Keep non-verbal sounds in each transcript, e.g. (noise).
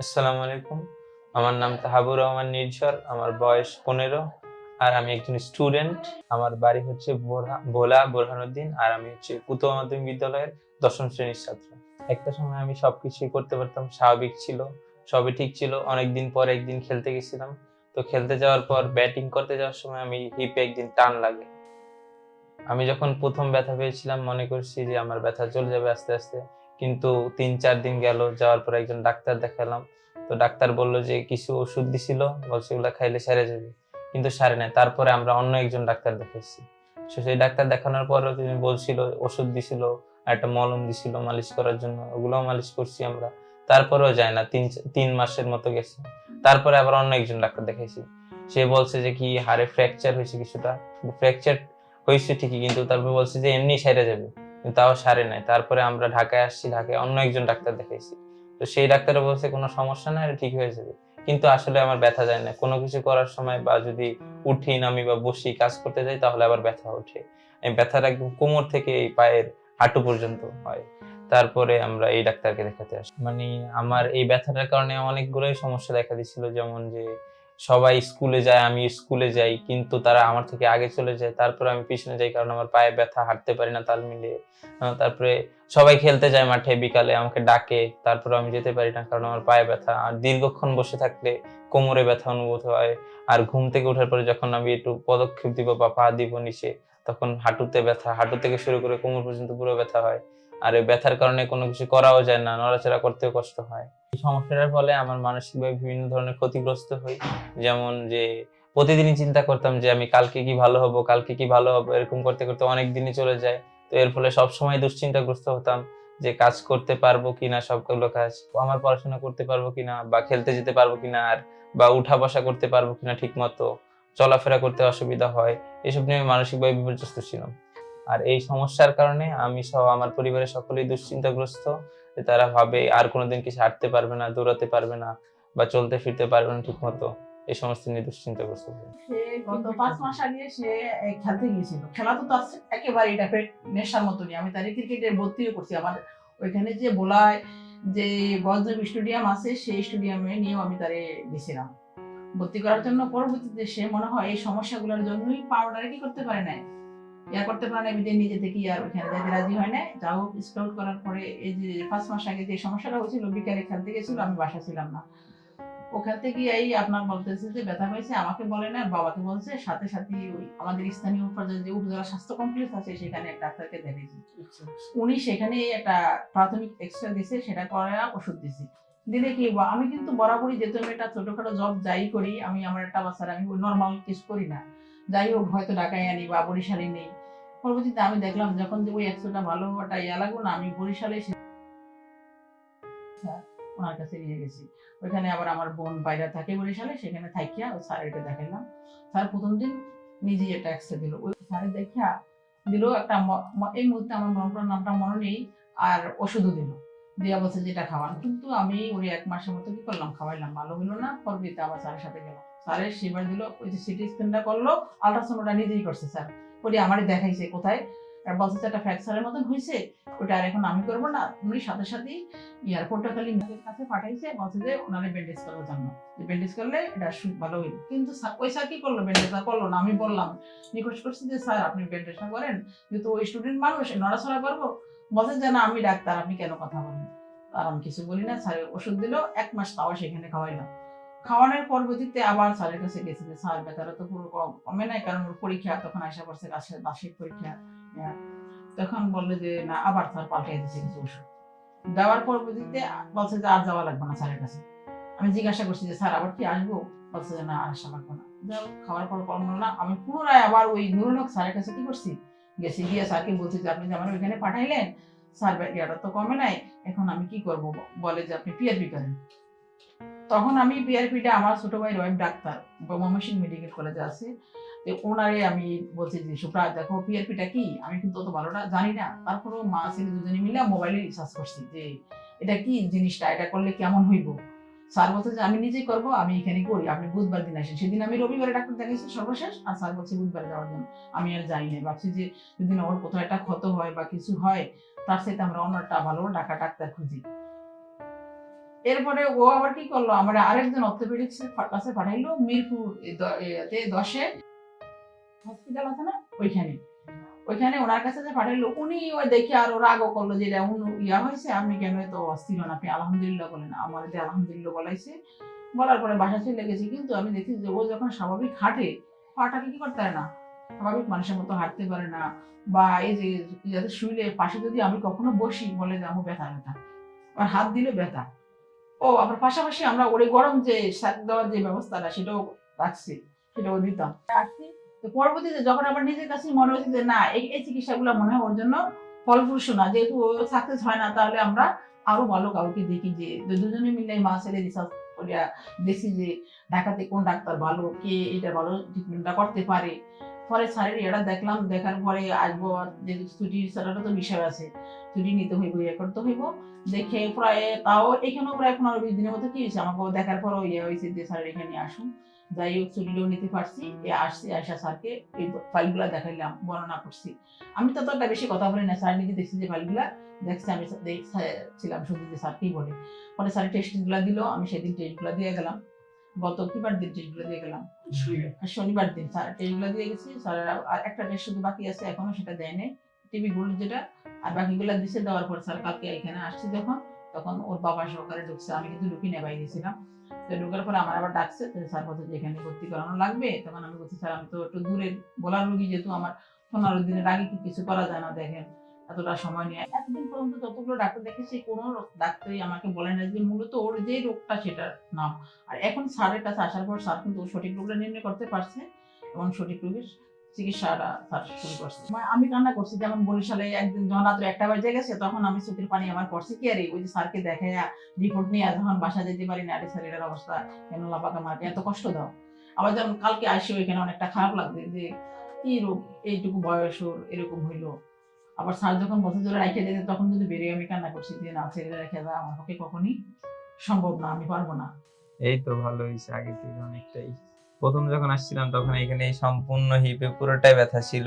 আসসালামু আলাইকুম। আমার নাম তাহাবুর রহমান নির্ঝর, আমার বয়স পনেরো, আর আমি একজন স্টুডেন্ট। আমার বাড়ি হচ্ছে ভোলা বোরহানুদ্দিন, আর আমি হচ্ছে উত্তর মাধ্যমিক বিদ্যালয়ের দশম শ্রেণির ছাত্র। একটা সময় আমি সবকিছুই করতে পারতাম, স্বাভাবিক ছিল, সবই ঠিক ছিল। অনেকদিন পর একদিন খেলতে গেছিলাম। তো খেলতে যাওয়ার পর, ব্যাটিং করতে যাওয়ার সময় আমি হিপে একদিন টান লাগে। আমি যখন প্রথম ব্যথা পেয়েছিলাম, মনে করছি যে আমার ব্যথা চলে যাবে আস্তে আস্তে। কিন্তু তিন, চার দিন গেল, যাওয়ার পর একজন ডাক্তার দেখালাম। তো ডাক্তার বলল যে কিছু ওষুধ দিছিল, বলছে ওগুলা খাইলে সেরে যাবে। কিন্তু সারে নাই। তারপরে আমরা অন্য একজন ডাক্তার দেখাইছি। সেই ডাক্তার দেখানোর পরও তিনি বলছিল, ওষুধ দিছিল একটা মলম দিছিল মালিশ করার জন্য। ওগুলোও মালিশ করছি আমরা। তারপরেও যায় না। তিন তিন মাসের মতো গেছে। তারপরে আবার অন্য একজন ডাক্তার দেখাইছি। সে বলছে যে কি হাড়ে ফ্র্যাকচার হয়েছে কিছুটা। ফ্র্যাকচার হয়েছে ঠিকই, কিন্তু তারপরে বলছে যে এমনি সেরে যাবে। তাও সারে নাই। তারপরে আমরা ঢাকায় আসছি, ঢাকায় অন্য একজন ডাক্তার দেখাইছি। তো সেই ডাক্তারও বলছে, কোনো সমস্যা নাই ঠিক হয়ে যাবে। কিন্তু আসলে আমার ব্যথা যায় না। কোনো কিছু করার সময় বা যদি উঠি, নামি বা বসি, কাজ করতে যাই, তাহলে আবার ব্যথা ওঠে। এই ব্যথাটা একদম কোমর থেকে এই পায়ের হাঁটু পর্যন্ত হয়। তারপরে আমরা এই ডাক্তারকে দেখাতে আসি। মানে আমার এই ব্যথাটার কারণে অনেকগুলোই সমস্যা দেখা দিচ্ছিল যেমন যে সবাই স্কুলে যায়, আমি স্কুলে যাই, কিন্তু তারা আমার থেকে আগে চলে যায়, তারপরে আমি পিছনে যাই কারণ আমার পায়ে ব্যথা, হাঁটতে পারি না তাল মিলিয়ে। তারপরে সবাই খেলতে যায় মাঠে বিকালে, আমাকে ডাকে তারপরে আমি যেতে পারি না কারণ আমার পায়ে ব্যথা। আর দীর্ঘক্ষণ বসে থাকলে কোমরে ব্যথা অনুভূত হয়, আর ঘুম থেকে ওঠার পরে যখন আমি একটু পদক্ষেপ দিব বা পা দিব নিচে, তখন হাঁটুতে ব্যথা, হাঁটু থেকে শুরু করে কোমর পর্যন্ত পুরো ব্যথা হয়। আর এই ব্যথার কারণে কোনো কিছু করাও যায় না, নড়াচড়া করতেও কষ্ট হয়। এই সমস্যাটার ফলে আমার মানসিকভাবে বিভিন্ন ধরনের ক্ষতিগ্রস্ত হই। যেমন যে প্রতিদিনই চিন্তা করতাম যে আমি কালকে কি ভালো হব, কালকে কি ভালো হব, এরকম করতে করতে অনেক দিনই চলে যায়। তো এর ফলে সবসময় দুশ্চিন্তাগ্রস্ত হতাম যে কাজ করতে পারব কিনা, সবগুলো কাজ, আমার পড়াশোনা করতে পারব কিনা বা খেলতে যেতে পারব কিনা আর বা উঠা বসা করতে পারব কিনা ঠিক মতো চলাফেরা করতে অসুবিধা হয়, এসব নিয়ে আমি মানসিকভাবে বিপর্যস্ত ছিলাম। আর এই সমস্যার কারণে আমি সহ আমার পরিবারের সকলেই দুশ্চিন্তাগ্রস্ত যে তারা ভাবে আর কোনোদিন কিছু হাঁটতে পারবে না, দৌড়াতে পারবে না বা চলতে ফিরতে পারবে না ঠিক মতো এই সমস্ত নিয়ে দুশ্চিন্তাগ্রস্ত গত পাঁচ মাস আগে সে খেলতে গিয়েছিল। খেলা তো তার একেবারে এটা নেশার মতনই। আমি তারই ক্রিকেটে করছি। আমার ওইখানে যে বোলায় যে গজদেব স্টেডিয়াম আছে, সেই স্টেডিয়ামে নিয়েও আমি তারে গেছিলাম। ভর্তি করার জন্য পরবর্তীতে সে মনে হয় এই সমস্যাগুলোর জন্যই পাউডারে কি করতে পারে না ইয়া করতে পারে না নিজে নিজে থেকে আর ওইখানে যাইতে রাজি হয় না যা হোক স্কাউট করার পরে এই যে পাঁচ মাস আগে যে সমস্যাটা হয়েছিল বিকালে খেলতে গেছিল আমি বাসা ছিলাম না। ওখান থেকে এই আপনার বলতেছে যে ব্যথা হয়েছে আমাকে বলে না বাবাকে বলছে সাথে সাথে ওই আমাদের স্থানীয় পর্যায়ে যে উপজেলা স্বাস্থ্য কমপ্লেক্স আছে সেখানে এক ডাক্তারকে দেখিয়েছি। উনি সেখানে একটা প্রাথমিক এক্সরে দিছে সেটা করা ওষুধ দিছি। দিলে কি আমি কিন্তু বরাবরই যেহেতু আমি একটা ছোটখাটো জব যাই করি আমি আমার একটা বাচ্চার আমি নর্মাল কিছু করি না। যাই হোক, হয়তো ঢাকায় আনি বা বরিশালে নেই। পরবর্তীতে আমি দেখলাম যখন যে ওই একশোটা ভালো একটা ইয়া লাগল না, আমি বরিশালে এসে ওনার কাছে নিয়ে গেছি। ওইখানে আবার আমার বোন বাইরে থাকে বরিশালে, সেখানে থাকিয়া ওই স্যারকে দেখাইলাম। স্যার প্রথম দিন নিজেই একটা এক্সরে দিল। ওই স্যারে দেখিয়া দিল একটা এই মুহূর্তে আমার মনটার নামটা মনে নেই, আর ওষুধও দিল। দিয়া বলছে যেটা খাওয়ান। কিন্তু আমি ওই এক মাসের মতো কি করলাম? খাওয়াইলাম, ভালো হলো না। পরবর্তীতে আবার স্যারের সাথে গেলাম। স্যারের সেবার দিল, ওই যে সিটি স্ক্যানটা করল আলট্রাসাউন্ডটা নিজেই করছে স্যার। ওটি আমারই দেখাইছে কোথায়। আর বলছে একটা ফ্র্যাকচারের মতন হয়েছে ওটা আর এখন আমি করব না। উনি সাথে সাথেই এয়ারপোর্টটা খালি নিজের কাছে পাঠাইছে, বলছে যে ওনারে ব্যান্ডেজ করার জন্য। ব্যান্ডেজ করলে এটা ভালো হইল কিন্তু ওই স্যার কি করল ব্যান্ডেজটা করল না, আমি বললাম রিকোয়েস্ট করছি যে, স্যার, আপনি ব্যান্ডেজটা করেন, যেহেতু ওই স্টুডেন্ট মানুষ, নড়াচড়া করব। বলছে যে, না, আমি ডাক্তার, আপনি কেন কথা বলেন? আর আমি কিছু বলি না স্যার ওষুধ দিল, এক মাস তাও সেখানে খাওয়াইলাম খাওয়ানোর পরবর্তীতে আবার স্যারের কাছে গেছি যে, স্যার বেতারা তো পুরো কমে নাই, কারণ পরীক্ষা তখন আসা পড়ছে কাছে বার্ষিক পরীক্ষা হ্যাঁ। তখন বলল যে, না, আবার স্যার পাল্টাই দিচ্ছে কিছু ওষুধ। দেওয়ার পরবর্তীতে বলছে যে, আর যাওয়া লাগবে না স্যারের কাছে। আমি জিজ্ঞাসা করছি যে, স্যার, আবার কি আসব? বলছে যে, না, আর আসা লাগবে না। যাও খাওয়ার পর কম হলো না, আমি পুনরায় আবার ওই নুরুল হক স্যারের কাছে কি করছি? গেছি, গিয়ে স্যারকে বলছি যে, আপনি যে আমার ওইখানে পাঠাইলেন, স্যার, ইয়াটা তো কমে নাই, এখন আমি কি করব? বলে যে, আপনি পিআরপি করেন। তখন আমি পিআরপিটা আমার ছোট ভাই রয়েব ডাক্তার, ময়মনসিংহ মেডিকেল কলেজে আছে। তো ওনারে আমি বলছি যে সুপ্রা দেখো পিআরপিটা কি? আমি কিন্তু অত ভালোটা জানি না। তারপরেও মা, ছেলে দুজনে মিলে মোবাইলে রিসার্চ করছি যে, এটা কি জিনিসটা? এটা করলে কেমন হইব? স্যার বলছে যে, আমি নিজেই করব, আমি এখানে করি। আপনি বুধবার দিন আসেন। সেদিন আমি রবিবারে ডাক্তার দেখাইছি সর্বশেষ, আর স্যার বলছে বুধবারে যাওয়ার জন্য। আমি আর যাই না ভাবছি যে, যদি ওর কোথাও একটা ক্ষত হয় বা কিছু হয়, তার সাথে আমরা অন্য একটা ভালো ডাকা ডাক্তার খুঁজি। এরপরে ও আবার কি করল? আমরা আরেকজন অর্থোপেডিক্স কাছে পাঠাইলো, মিরপুর এতে দশে। হসপিটাল আছে না? ওইখানে। ওইখানে ওনার কাছে যে পাঠাইলো, উনি ওই দেখে আর ওরা আগো করল যে ইয়া হয়েছে, আপনি কেন তো অস্থির হন? আপনি আলহামদুলিল্লাহ বলেন, আমার যে আলহামদুলিল্লাহ বলাইছে। বলার পরে বাসা চলে গেছি, কিন্তু আমি দেখি যে ও যখন স্বাভাবিক হাঁটে পাটাকে কি করতে পারে না? স্বাভাবিক মানুষের মতো হাঁটতে পারে না, বা এই যে যাতে শুইলে পাশে যদি আমি কখনো বসি, বলে যে আমার ব্যথা ব্যথা। আর হাত দিলে ব্যথা। ও, আবার পাশাপাশি আমরা ওরে গরম যে শাক দেওয়ার যে ব্যবস্থাটা, সেটাও রাখছি, সেটাও দিতাম। রাখছি, তো পরবর্তীতে যখন আমার নিজের কাছে মনে হয়েছে যে, না, এই এই চিকিৎসাগুলো মনে হয় ওর জন্য ফলপ্রসূ না, যেহেতু ও সাকসেস হয় না, তাহলে আমরা আরও ভালো কাউকে দেখি যে দুজনে মিলে মা ছেলে রিসার্চ করিয়া দেখি যে, ঢাকাতে কোন ডাক্তার ভালো, কে এটা ভালো ট্রিটমেন্টটা করতে পারে। পরে স্যারের এটা দেখলাম, দেখার পরে আসব যেহেতু ছুটির স্যারেরও তো বিষয় আছে, ছুটি নিতে হইব ইয়ে করতে হইব। দেখে প্রায় তাও এখানেও প্রায় পনেরো বিশ দিনের মতো কি হয়েছে আমাকে দেখার পরও ইয়ে হয়েছে যে স্যার এখানে আসুন। যাই হোক ছুটিটাও নিতে পারছি, এ আসছি আয়সা স্যারকে এই ফাইলগুলা দেখাইলাম, বর্ণনা করছি। আমি তো ততটা বেশি কথা বলি না, স্যার নিজে দেখছি যে ফাইলগুলা, দেখছি আমি ছিলাম শুধু যে স্যার কি বলে। পরে স্যার টেস্টগুলো দিল, আমি সেদিন টেস্টগুলো দিয়ে গেলাম। গত কিবার দিন টেস্টগুলো দিয়ে গেলাম। শনিবার দিন স্যার টেস্টগুলো দিয়ে গেছি স্যার আর একটা টেস্ট শুধু বাকি আছে এখনও সেটা দেয় নাই। টিভি গুলো যেটা আর বাকিগুলো দিছে দেওয়ার পর স্যার কালকে এখানে আসছি যখন তখন ওর বাবা সহকারে ঢুকছে আমি কিন্তু ঢুকি নেই বাইরে ছিলাম তো ঢুকার পরে আমার আবার ডাকছে স্যার বলছে যে এখানে ভর্তি করানো লাগবে। তখন আমি বলছি স্যার আমি তো একটু দূরে বলার রুগী যেহেতু আমার পনেরো দিনের আগে কি কিছু করা যায় না দেখেন। এতটা সময় নিয়ে। এতদিন পর্যন্ত যতগুলো ডাক্তার দেখেছি, কোনো ডাক্তারই আমাকে বলে না যে মূলত ওর যে রোগটা সেটার নাম। আর এখন স্যারের কাছে আসার পর স্যার কিন্তু সঠিক রোগটা নির্ণয় করতে পারছে এবং সঠিক রোগের চিকিৎসাটা স্যার শুরু করছে। মানে আমি করছি, যেমন বরিশালে একদিন যখন একটা বাজে গেছে, তখন আমি চোখের পানি আমার পড়ছে কি আরে ওই যে স্যারকে দেখে রিপোর্ট নিয়ে যখন বাসা যেতে পারি না, আরে স্যার অবস্থা কেন লাপাক আমাকে এত কষ্ট দাও। আবার যেমন কালকে আসি ওইখানে অনেকটা খারাপ লাগছে যে, কি রোগ? এইটুকু বয়স ওর, এরকম হইল। আবার স্যার যখন বছর ধরে রেখে দিতে তখন যদি বেরিয়ে আমি কান্না করছি যে না ছেড়ে রেখে দেওয়া আমার পক্ষে কখনই সম্ভব না, আমি পারব না। এই তো ভালো হয়েছে আগে থেকে অনেকটাই। প্রথম যখন আসছিলাম, তখন এখানে সম্পূর্ণ হিপে পুরোটাই ব্যথা ছিল।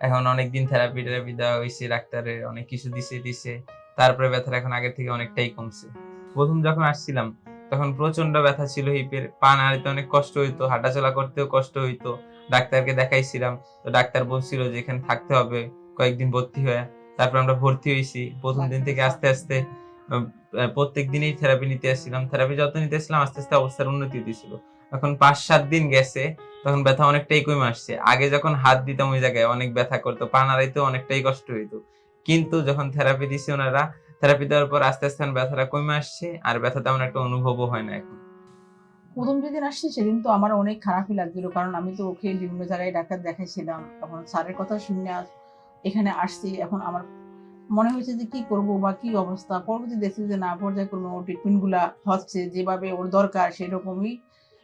এখন অনেকদিন থেরাপি টেরাপি দেওয়া হয়েছে ডাক্তারের অনেক কিছু দিছে দিছে। তারপরে ব্যথাটা এখন আগের থেকে অনেকটাই কমছে। প্রথম যখন আসছিলাম, তখন প্রচণ্ড ব্যথা ছিল হিপের, পা নাড়িতে অনেক কষ্ট হইতো, হাঁটাচলা করতেও কষ্ট হইতো। ডাক্তারকে দেখাইছিলাম, তো ডাক্তার বলছিল যে, এখানে থাকতে হবে। কয়েকদিন ভর্তি হয়ে তারপর আমরা ভর্তি হয়েছি। প্রথম দিন থেকে আস্তে আস্তে প্রত্যেক দিনই থেরাপি নিতে আসছিলাম থেরাপি যত নিতে আসছিলাম আস্তে আস্তে অবস্থার উন্নতি হতেছিল এখন পাঁচ সাত দিন গেছে তখন ব্যথা অনেকটাই কমে আসছে। আগে যখন হাত দিতাম ওই জায়গায় অনেক ব্যথা করতো পা নাড়াইতেও অনেকটাই কষ্ট হইতো। কিন্তু যখন থেরাপি দিছে ওনারা থেরাপি দেওয়ার পর আস্তে আস্তে ব্যথাটা কমে আসছে আর ব্যথা তেমন একটা অনুভবও হয় না এখন। প্রথম যেদিন আসছি সেদিন তো আমার অনেক খারাপই লাগছিল। কারণ আমি তো ওকে বিভিন্ন জায়গায় ডাক্তার দেখাইছিলাম তখন স্যারের কথা শুনে এখানে আসছি, এখন আমার মনে হয়েছে যে কি করব বা কি অবস্থা? পরবর্তী দেখছি যে না, পর্যায়ক্রমে ওর ট্রিটমেন্টগুলা হচ্ছে, যেভাবে ওর দরকার সেরকমই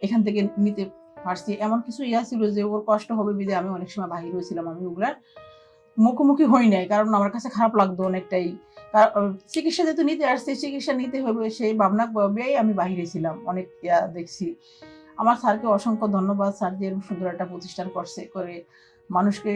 এখান থেকে নিতে পারছি। এমন কিছু ইয়া ছিল যে ওর কষ্ট হবে বিদে আমি অনেক সময় বাহির হয়েছিলাম আমি ওগুলার মুখোমুখি হই নাই, কারণ আমার কাছে খারাপ লাগতো অনেকটাই। চিকিৎসা যেহেতু নিতে আসছে, চিকিৎসা নিতে হবে সেই ভাবনা বেয়াই আমি বাহিরে ছিলাম, অনেক ইয়া দেখছি। আমার স্যারকে অসংখ্য ধন্যবাদ, স্যার যে সুন্দর একটা প্রতিষ্ঠান করছে, করে মানুষকে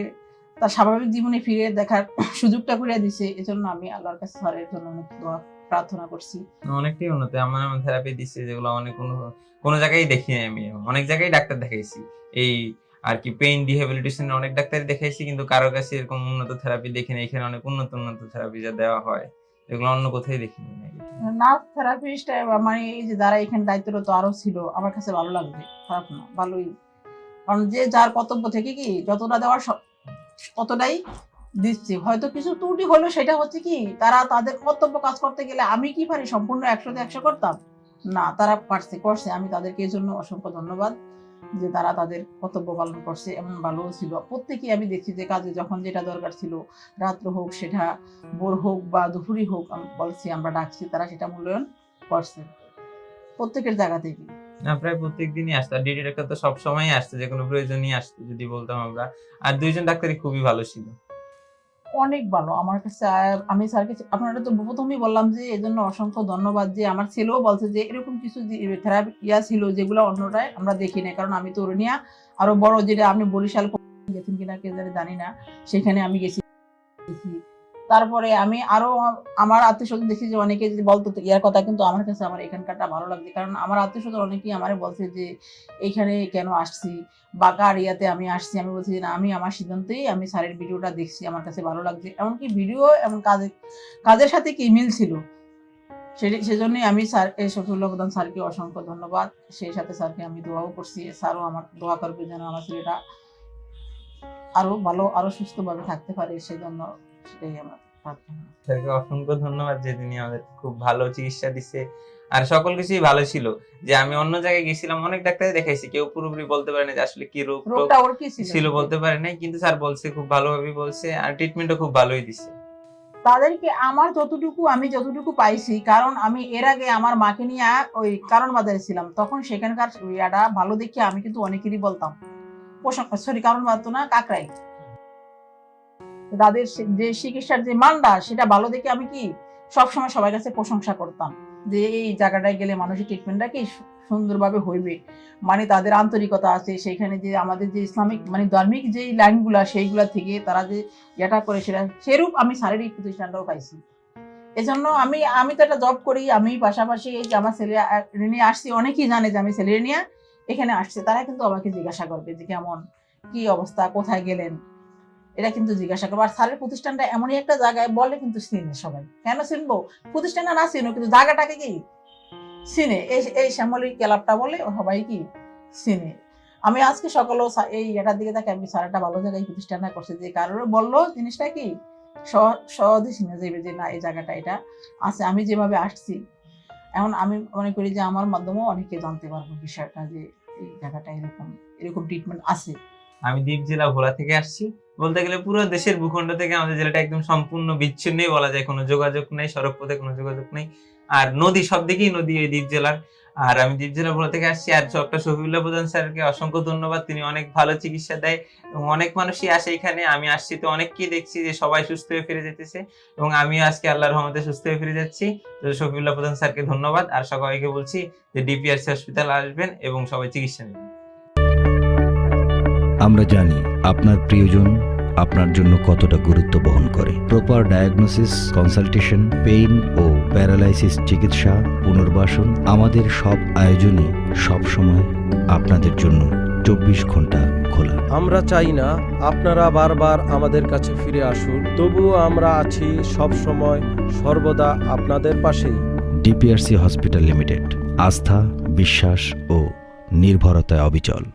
তার স্বাভাবিক জীবনে ফিরে দেখার (clears throat) সুযোগটা করে দিছে। এজন্য আমি আল্লাহর কাছে স্যারের জন্য অনেক দোয়া প্রার্থনা করছি। অনেকটাই উন্নতি। আমার এমন থেরাপি দিচ্ছে যেগুলো অনেক কোনো- কোনো জায়গায় দেখি আমি। অনেক জায়গায় ডাক্তার দেখাইছি। এই আর কি পেইন রিহ্যাবিলিটেশন অনেক ডাক্তারই দেখাইছি কিন্তু কারও কাছে এরকম উন্নত থেরাপি দেখিনি এখানে অনেক উন্নত উন্নত থেরাপি যা দেওয়া হয় এগুলো অন্য কোথায় দেখিনি। নার্স থেরাপিস্ট মানে এই যে যারা এখানে দায়িত্বরত আরও ছিল আমার কাছে ভালো লাগবে। খারাপ না ভালোই। কারণ যে যার কর্তব্য থেকে কি যতটা দেওয়ার সব- ততটাই দিচ্ছে। হয়তো কিছু ত্রুটি হলো, সেটা হচ্ছে কি, তারা তাদের কর্তব্য কাজ করতে গেলে আমি কি পারি? সম্পূর্ণ একশোতে একশো করতাম? না, তারা পারছে, করছে। আমি তাদেরকে এই জন্য অসংখ্য ধন্যবাদ যে তারা তাদের কর্তব্য পালন করছে এমন ভালো ছিল। প্রত্যেকেই আমি দেখছি যে কাজে যখন যেটা দরকার ছিল, রাত্র হোক, সেটা ভোর হোক বা দুপুরই হোক, আমি বলছি, আমরা ডাকছি, তারা সেটা মূল্যায়ন করছে প্রত্যেকের জায়গা থেকে। না, প্রায় প্রত্যেক দিনই আসতো। আর ডিডি ডাক্তার তো সবসময় আসতো, যে কোনো প্রয়োজনই আসতো, যদি বলতাম আমরা। আর দুইজন ডাক্তারই খুবই ভালো ছিল। অনেক ভালো, আমার কাছে আমি স্যারকে আপনারা তো প্রথমেই বললাম যে এই জন্য অসংখ্য ধন্যবাদ যে, আমার ছেলেও বলছে যে, এরকম কিছু থেরাপি ইয়া ছিল যেগুলো অন্যটায় আমরা দেখি না কারণ আমি তো অরুণিয়া আরও বড় যেটা আমি বরিশাল গেছেন কিনা কে জানে না, সেখানে আমি গেছি। তারপরে আমি আরও আমার আত্মীয় স্বজন দেখি যে অনেকে যদি বলতো ইয়ার কথা কিন্তু আমার কাছে আমার এখানকারটা ভালো লাগছে। কারণ আমার আত্মীয় স্বজন অনেকেই আমার বলছে যে, এইখানে কেন আসছি? বা কার ইয়াতে আমি আসছি? আমি বলছি না, আমি আমার সিদ্ধান্তেই আমি স্যারের ভিডিওটা দেখছি, আমার কাছে ভালো লাগছে। এমনকি ভিডিও এমন কাজের কাজের সাথে কি মিল ছিল? সে- সেজন্যই আমি স্যার, এই শফিউল্লাহ প্রধান স্যারকে অসংখ্য ধন্যবাদ। সেই সাথে স্যারকে আমি দোয়াও করছি। স্যারও আমার, দোয়া করবে যেন আমার ছেলেটা আরও ভালো আরও সুস্থভাবে থাকতে পারে। সেই জন্য সেটাই আমার প্রার্থনা। অসংখ্য ধন্যবাদ আমাদের খুব ভালো চিকিৎসা আর সকল কিছুই ভালো ছিল। যে আমি অন্য জায়গায় গেছিলাম অনেক ডাক্তার দেখাইছি। কেউ পুরোপুরি বলতে পারে না যে আসলে কি রোগ ছিল? বলতে পারে নাই। কিন্তু স্যার বলছে খুব ভালোভাবে বলছে। আর ট্রিটমেন্টও খুব ভালোই দিছে। তাদেরকে আমার যতটুকু আমি যতটুকু পাইছি কারণ আমি এর আগে আমার মাকে নিয়ে ওই কারণ বাজারে ছিলাম তখন সেখানকার ইয়াটা ভালো দেখে আমি কিন্তু অনেকেরই বলতাম। সরি কারণ বাদ তো না কাকরাই তাদের যে চিকিৎসার যে মানটা, সেটা ভালো দেখে আমি কি সবসময় সবার কাছে প্রশংসা করতাম যে এই জায়গাটায় গেলে মানুষের ট্রিটমেন্টটা কি সুন্দরভাবে হইবে। মানে তাদের আন্তরিকতা আছে, সেখানে যে আমাদের যে ইসলামিক মানে ধার্মিক যে লাইনগুলা সেইগুলা থেকে তারা যে যেটা করে সেটা, সেরূপ আমি শারীরিক প্রতিষ্ঠানটাও পাইছি। এজন্য আমি আমি তো একটা জব করি, আমি পাশাপাশি এই যে আমার ছেলে নিয়ে আসছি, অনেকেই জানে যে আমি ছেলে নিয়ে এখানে আসছে, তারা কিন্তু আমাকে জিজ্ঞাসা করবে যে কেমন, কি অবস্থা, কোথায় গেলেন? এটা কিন্তু জিজ্ঞাসা করব। আর স্যারের প্রতিষ্ঠানটা এমনই একটা জায়গায় বলে কিন্তু চিনে সবাই। কেন চিনবো প্রতিষ্ঠানটা না চিনো কিন্তু জায়গাটাকে কি? চিনে এই এই শ্যামলী ক্লাবটা বলে সবাই কি? চিনে আমি আজকে সকালেও এই এটার দিকে তাকে আমি স্যার ভালো জায়গায় প্রতিষ্ঠানটা করছে। যে কারোর বলল জিনিসটা কি? সহ- সহজে চিনে যাবে যে না, এই জায়গাটা এটা আছে, আমি যেভাবে আসছি। এখন আমি মনে করি যে আমার মাধ্যমেও অনেকে জানতে পারব বিষয়টা যে এই জায়গাটা এরকম এরকম ট্রিটমেন্ট আছে। আমি দ্বীপ জেলা ভোলা থেকে আসছি। বলতে গেলে পুরো দেশের ভূখণ্ড থেকে আমাদের জেলাটা একদম সম্পূর্ণ বিচ্ছিন্নই বলা যায়। কোনো যোগাযোগ নেই, সড়ক পথে কোনো যোগাযোগ নেই। আর নদী, সব দিকেই নদী এই দ্বীপ জেলার। আর আমি দ্বীপ জেলা ভোলা থেকে আসছি। আর ডক্টর শফিউল্লাহ প্রধান স্যারকে অসংখ্য ধন্যবাদ। তিনি অনেক ভালো চিকিৎসা দেয় এবং অনেক মানুষই আসে এখানে। আমি আসছি তো অনেককেই দেখছি যে সবাই সুস্থ হয়ে ফিরে যেতেছে এবং আমিও আজকে আল্লাহর রহমতে সুস্থ হয়ে ফিরে যাচ্ছি। তো শফিউল্লাহ প্রধান স্যারকে ধন্যবাদ। আর সবাইকে বলছি যে ডিপিআরসি হসপিটাল আসবেন এবং সবাই চিকিৎসা নেবেন। আমরা জানি আপনার প্রিয়জন আপনার জন্য কতটা গুরুত্ব বহন করে। প্রপার ডায়াগনোসিস কনসালটেশন পেইন ও প্যারালাইসিস চিকিৎসা পুনর্বাসন আমাদের সব আয়োজনই সব সময় আপনাদের জন্য চব্বিশ ঘণ্টা খোলা। আমরা চাই না আপনারা বারবার আমাদের কাছে ফিরে আসুন তবুও আমরা আছি সব সময় সর্বদা আপনাদের পাশেই। ডিপিআরসি হসপিটাল লিমিটেড আস্থা বিশ্বাস ও নির্ভরতায় অবিচল।